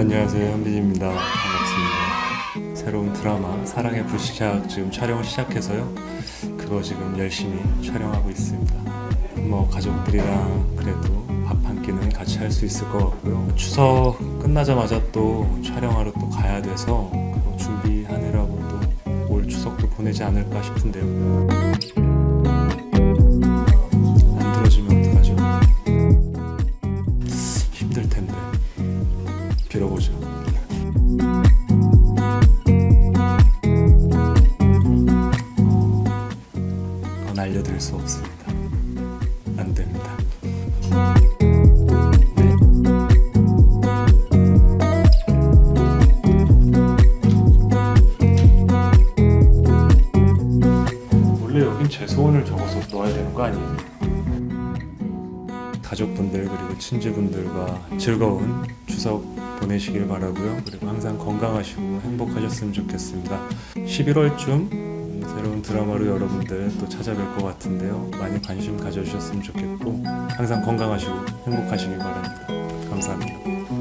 안녕하세요 현빈입니다. 반갑습니다. 새로운 드라마 사랑의 불시착 지금 촬영을 시작해서요. 그거 지금 열심히 촬영하고 있습니다. 뭐 가족들이랑 그래도 밥 한 끼는 같이 할 수 있을 것 같고요. 추석 끝나자마자 또 촬영하러 또 가야 돼서 그거 준비하느라고 또 올 추석도 보내지 않을까 싶은데요 빌어보죠. 그건 알려드릴 수 없습니다. 안 됩니다. 네. 원래 여긴 제 소원을 적어서 넣어야 되는 거 아니에요? 가족분들 그리고 친지분들과 즐거운 추석 보내시길 바라고요. 그리고 항상 건강하시고 행복하셨으면 좋겠습니다. 11월쯤 새로운 드라마로 여러분들 또 찾아뵐 것 같은데요. 많이 관심 가져주셨으면 좋겠고 항상 건강하시고 행복하시길 바랍니다. 감사합니다.